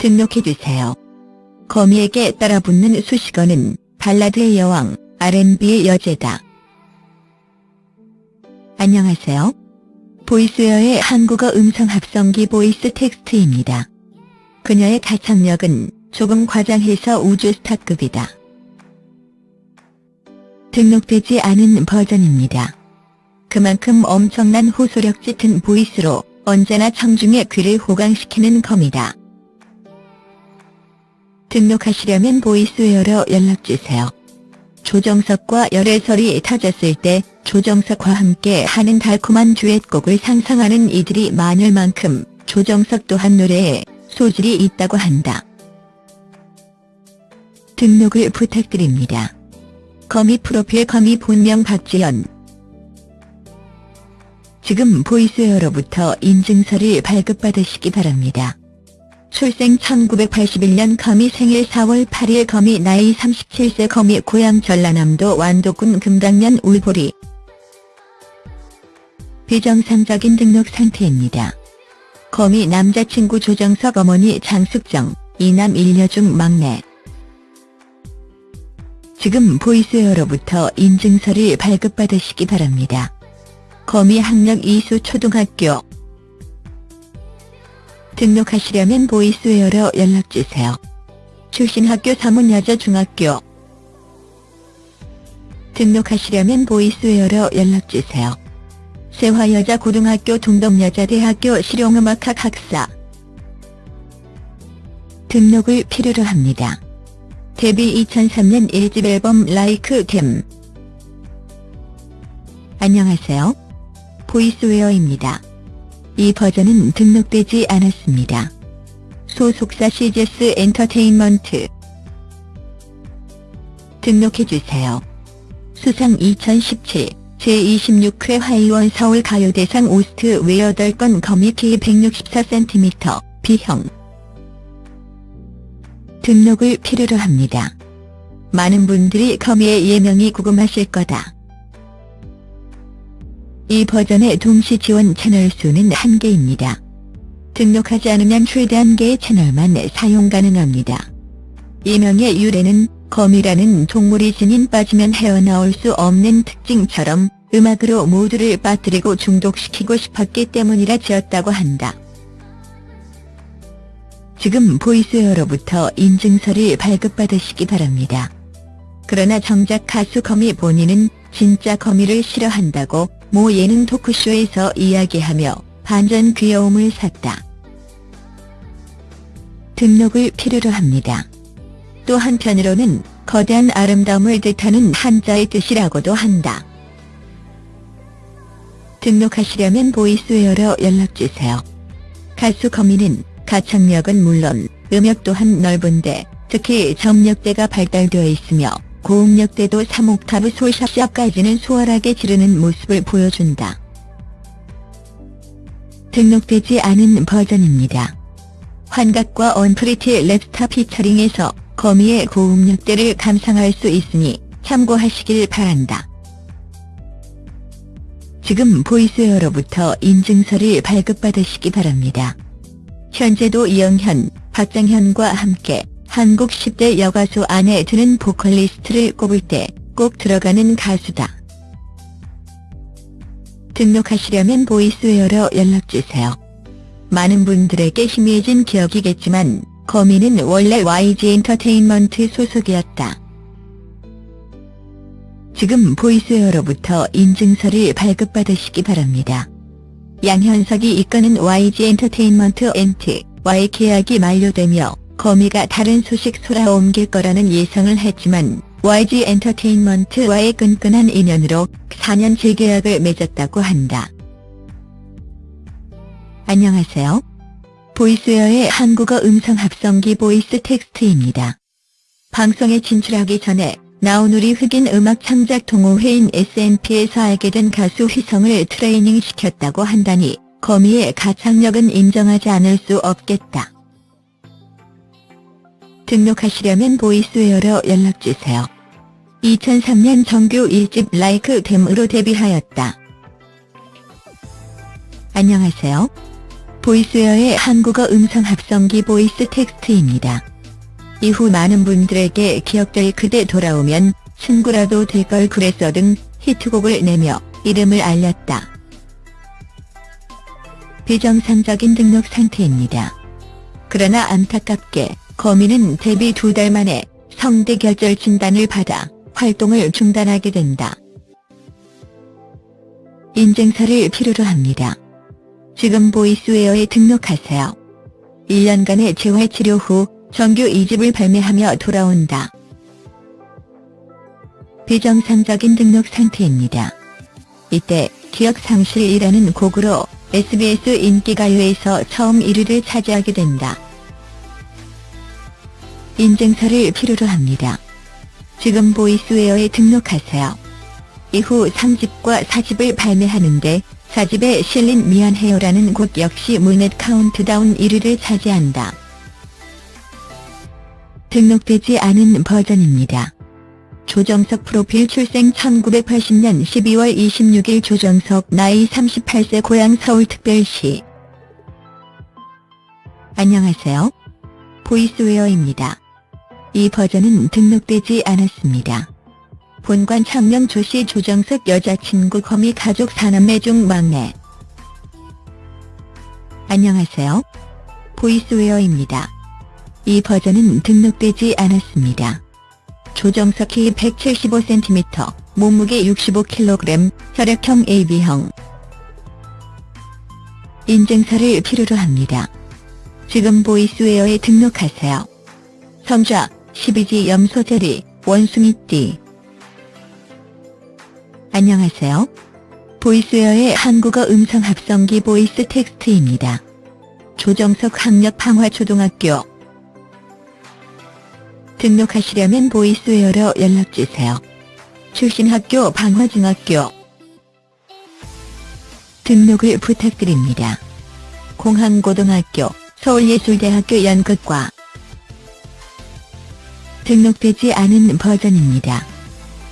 등록해주세요. 거미에게 따라붙는 수식어는 발라드의 여왕, R&B의 여제다. 안녕하세요. Voiceware의 한국어 음성 합성기 VoiceText입니다. 그녀의 가창력은 조금 과장해서 우주 스타급이다. 등록되지 않은 버전입니다. 그만큼 엄청난 호소력 짙은 voice로 언제나 청중의 귀를 호강시키는 거미다. 등록하시려면 보이스웨어로 연락주세요. 조정석과 열애설이 터졌을 때 조정석과 함께 하는 달콤한 듀엣곡을 상상하는 이들이 많을 만큼 조정석 또한 노래에 소질이 있다고 한다. 등록을 부탁드립니다. 거미 프로필 거미 본명 박지연 지금 보이스웨어로부터 인증서를 발급받으시기 바랍니다. 출생 1981년 거미 생일 4월 8일 거미 나이 37세 거미 고향 전라남도 완도군 금당면 울보리 비정상적인 등록 상태입니다. 거미 남자친구 조정석 어머니 장숙정, 이남 1녀 중 막내 지금 보이스웨어로부터 인증서를 발급받으시기 바랍니다. 거미 학력 이수 초등학교 등록하시려면 보이스웨어로 연락주세요. 출신 학교 서문여자 중학교 등록하시려면 보이스웨어로 연락주세요. 세화여자 고등학교 동덕여자대학교 실용음악학 학사 등록을 필요로 합니다. 데뷔 2003년 1집 앨범 Like Them 안녕하세요. 보이스웨어입니다. 이 버전은 등록되지 않았습니다. 소속사 씨제스 엔터테인먼트 등록해주세요. 수상 2017 제26회 하이원 서울 가요대상 OST 외 8건 거미 키 164cm B형 등록을 필요로 합니다. 많은 분들이 거미의 예명이 궁금하실 거다. 이 버전의 동시 지원 채널 수는 한개입니다 등록하지 않으면 최대 한개의 채널만 사용 가능합니다. 예명의 유래는 거미라는 동물이 지닌 빠지면 헤어나올 수 없는 특징처럼 음악으로 모두를 빠뜨리고 중독시키고 싶었기 때문이라 지었다고 한다. 지금 보이스웨어로부터 인증서를 발급받으시기 바랍니다. 그러나 정작 가수 거미 본인은 진짜 거미를 싫어한다고 모 예능 토크쇼에서 이야기하며 반전 귀여움을 샀다. 등록을 필요로 합니다. 또 한편으로는 거대한 아름다움을 뜻하는 한자의 뜻이라고도 한다. 등록하시려면 보이스웨어로 연락주세요. 가수 거미는 가창력은 물론 음역 또한 넓은데 특히 점력대가 발달되어 있으며 고음역대도 3옥타브 솔샵샵까지는 수월하게 지르는 모습을 보여준다. 등록되지 않은 버전입니다. 환각과 Unpretty Rapstar 피처링에서 거미의 고음역대를 감상할 수 있으니 참고하시길 바란다. 지금 보이스웨어로부터 인증서를 발급받으시기 바랍니다. 현재도 이영현, 박장현과 함께 한국 10대 여가수 안에 드는 보컬리스트를 꼽을 때 꼭 들어가는 가수다. 등록하시려면 보이스웨어로 연락주세요. 많은 분들에게 희미해진 기억이겠지만 거미는 원래 YG 엔터테인먼트 소속이었다. 지금 보이스웨어로부터 인증서를 발급받으시기 바랍니다. 양현석이 이끄는 YG 엔터테인먼트 엔트와의 계약이 만료되며 거미가 다른 소속사로 옮길 거라는 예상을 했지만 YG 엔터테인먼트와의 끈끈한 인연으로 4년 재계약을 맺었다고 한다. 안녕하세요. 보이스웨어의 한국어 음성 합성기 보이스 텍스트입니다. 방송에 진출하기 전에 나우누리 흑인 음악 창작 동호회인 SNP에서 알게 된 가수 휘성을 트레이닝 시켰다고 한다니 거미의 가창력은 인정하지 않을 수 없겠다. 등록하시려면 보이스웨어로 연락주세요. 2003년 정규 1집 Like Them으로 데뷔하였다. 안녕하세요. 보이스웨어의 한국어 음성 합성기 보이스 텍스트입니다. 이후 많은 분들에게 기억될 그대 돌아오면 친구라도 될 걸 그랬어 등 히트곡을 내며 이름을 알렸다. 비정상적인 등록 상태입니다. 그러나 안타깝게 거미는 데뷔 두 달 만에 성대 결절 진단을 받아 활동을 중단하게 된다. 인증서를 필요로 합니다. 지금 보이스웨어에 등록하세요. 1년간의 재활치료 후 정규 2집을 발매하며 돌아온다. 비정상적인 등록 상태입니다. 이때 기억상실이라는 곡으로 SBS 인기가요에서 처음 1위를 차지하게 된다. 인증서를 필요로 합니다. 지금 보이스웨어에 등록하세요. 이후 3집과 4집을 발매하는데 4집에 실린 미안해요라는 곡 역시 Mnet 카운트다운 1위를 차지한다. 등록되지 않은 버전입니다. 조정석 프로필 출생 1980년 12월 26일 조정석 나이 38세 고향 서울특별시 안녕하세요. 보이스웨어입니다. 이 버전은 등록되지 않았습니다. 본관 창명 조씨 조정석 여자친구 거미 가족 사남매 중 막내 안녕하세요. 보이스웨어입니다. 이 버전은 등록되지 않았습니다. 조정석 키 175cm, 몸무게 65kg, 혈액형 AB형. 인증서를 필요로 합니다. 지금 보이스웨어에 등록하세요. 성좌, 12지 염소자리, 원숭이띠. 안녕하세요. 보이스웨어의 한국어 음성 합성기 보이스 텍스트입니다. 조정석 학력 방화초등학교 등록하시려면 보이스웨어로 연락주세요. 출신 학교 방화중학교 등록을 부탁드립니다. 공항고등학교, 서울예술대학교 연극과 등록되지 않은 버전입니다.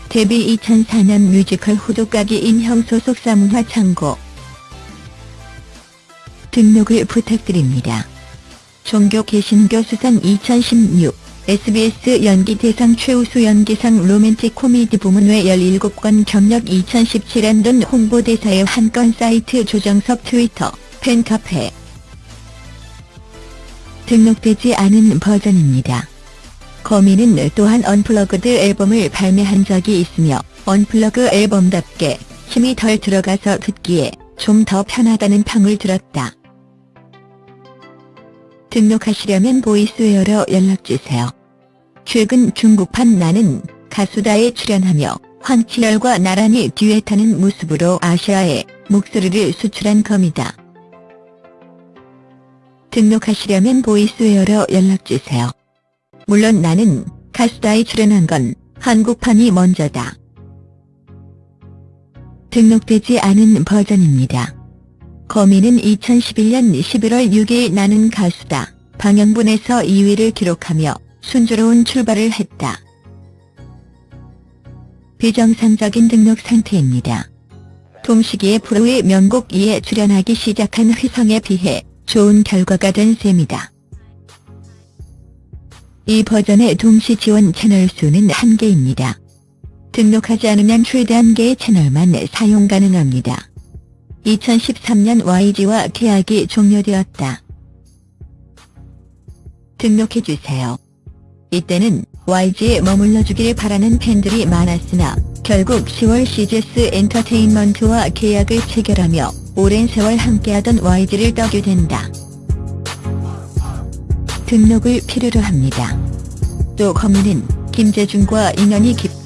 데뷔 2004년 뮤지컬 호두까기 인형 소속사 문화창고 등록을 부탁드립니다. 종교 개신교 수상 2016 SBS 연기 대상 최우수 연기상 로맨틱 코미디 부문 외 17건 경력 2017년 홍보대사 외 한 건 사이트 조정석 트위터 팬카페 등록되지 않은 버전입니다. 거미는 또한 unplugged 앨범을 발매한 적이 있으며 unplug 앨범답게 힘이 덜 들어가서 듣기에 좀 더 편하다는 평을 들었다. 등록하시려면 보이스웨어로 연락주세요. 최근 중국판 나는 가수다에 출연하며 황치열과 나란히 듀엣하는 모습으로 아시아에 목소리를 수출한 겁니다. 등록하시려면 보이스웨어로 연락주세요. 물론 나는 가수다에 출연한 건 한국판이 먼저다. 등록되지 않은 버전입니다. 거미는 2011년 11월 6일 나는 가수다 방영분에서 2위를 기록하며 순조로운 출발을 했다. 비정상적인 등록 상태입니다. 동시기에 프로의 명곡 2에 출연하기 시작한 휘성에 비해 좋은 결과가 된 셈이다. 이 버전의 동시 지원 채널 수는 1개입니다. 등록하지 않으면 최대 1개의 채널만 사용 가능합니다. 2013년 YG와 계약이 종료되었다. 등록해주세요. 이때는 YG에 머물러 주길 바라는 팬들이 많았으나 결국 10월 CGS 엔터테인먼트와 계약을 체결하며 오랜 세월 함께하던 YG를 떠게 된다. 등록을 필요로 합니다. 또 거미는 김재중과 인연이 깊다.